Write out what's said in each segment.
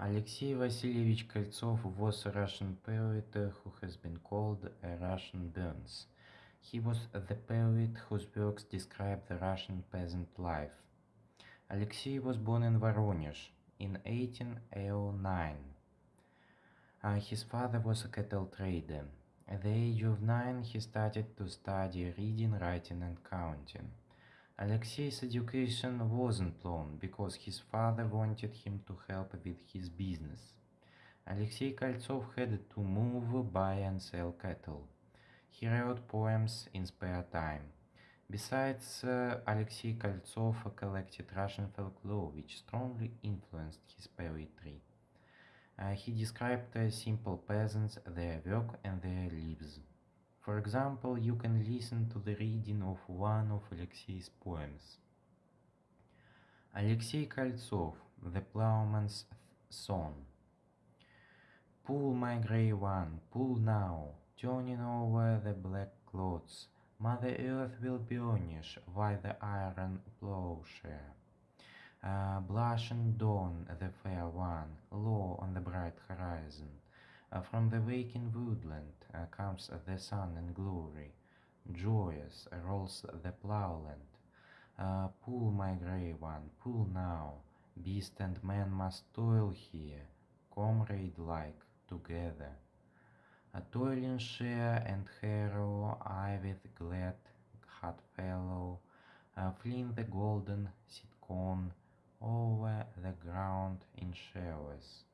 Alexey Vasilievich Koltsov was a Russian poet who has been called a Russian Burns. He was the poet whose works describe the Russian peasant life. Alexei was born in Voronezh in 1809. Uh, his father was a cattle trader. At the age of nine, he started to study reading, writing, and counting. Alexei's education wasn't long because his father wanted him to help with his business. Alexei Koltsov had to move, buy, and sell cattle. He wrote poems in spare time. Besides, uh, Alexei Koltsov collected Russian folklore, which strongly influenced his poetry. Uh, he described uh, simple peasants, their work, and their lives. For example, you can listen to the reading of one of Alexei's poems. Alexei Koltsov, The Plowman's Song. Pull, my grey one, pull now, turning over the black clods. Mother Earth will burnish by the iron plowshare. Uh, blushing dawn, the fair one, low on the bright horizon. Uh, from the waking woodland uh, comes the sun in glory. Joyous rolls the ploughland. Uh, pull, my grey one, pull now. Beast and man must toil here, comrade-like, together. A toiling share and harrow, I with glad heart fellow, fling the golden seed corn over the ground in showers.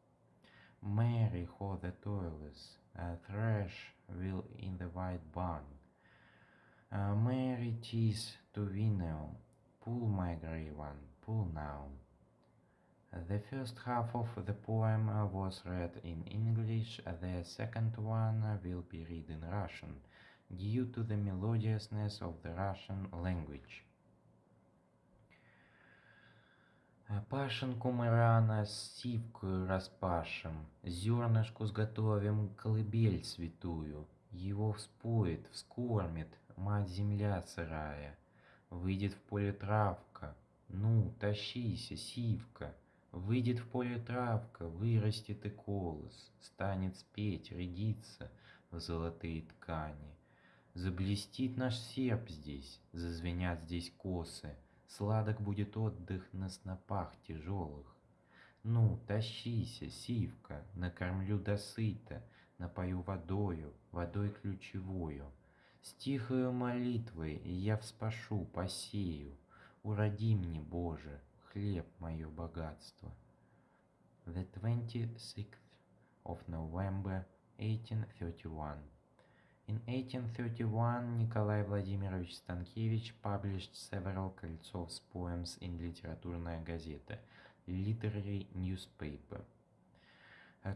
Merry for the toilers, uh, thresh will in the white barn. Uh, Merry tis to winnow, pull my grey one, pull now. The first half of the poem was read in English, the second one will be read in Russian, due to the melodiousness of the Russian language. Пашенку мы рано с сивкою распашем, Зернышку сготовим колыбель святую, Его вспоет, вскормит мать-земля сырая. Выйдет в поле травка, ну, тащися, сивка, Выйдет в поле травка, вырастет и колос, Станет спеть, рядиться в золотые ткани. Заблестит наш серп здесь, зазвенят здесь косы, Сладок будет отдых на снопах тяжелых. Ну, тащися, сивка, накормлю досыта, Напою водою, водой ключевою. С тихою молитвой я вспашу, посею, Уроди мне, Боже, хлеб мое богатство. The 26th of November 1831 In 1831, Николай Владимирович Stankiewicz published several Koltsov's poems in Литературная газета, literary newspaper.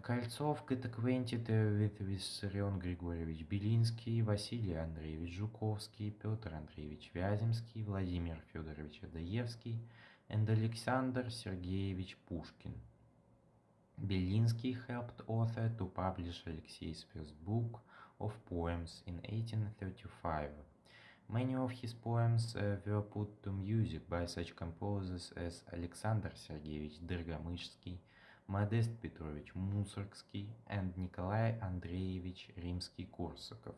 Кольцов get acquainted with Виссарион Григорьевич Белинский, Василий Андреевич Жуковский, Петр Андреевич Вяземский, Владимир Федорович Адаевский and Александр Сергеевич Пушкин. Белинский helped author to publish Алексей's first book – of poems in 1835. Many of his poems uh, were put to music by such composers as Alexander Sergeyevich Dergamyshsky, Modest Petrovich Mussorgsky, and Nikolai Andreevich Rimsky-Korsakov.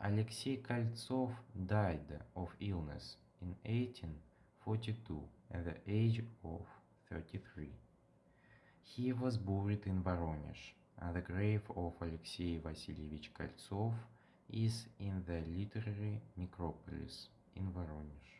Alexei Koltsov died of illness in 1842 at the age of 33. He was buried in Voronezh. The grave of Alexei Vasilievich Koltsov is in the literary necropolis in Voronezh.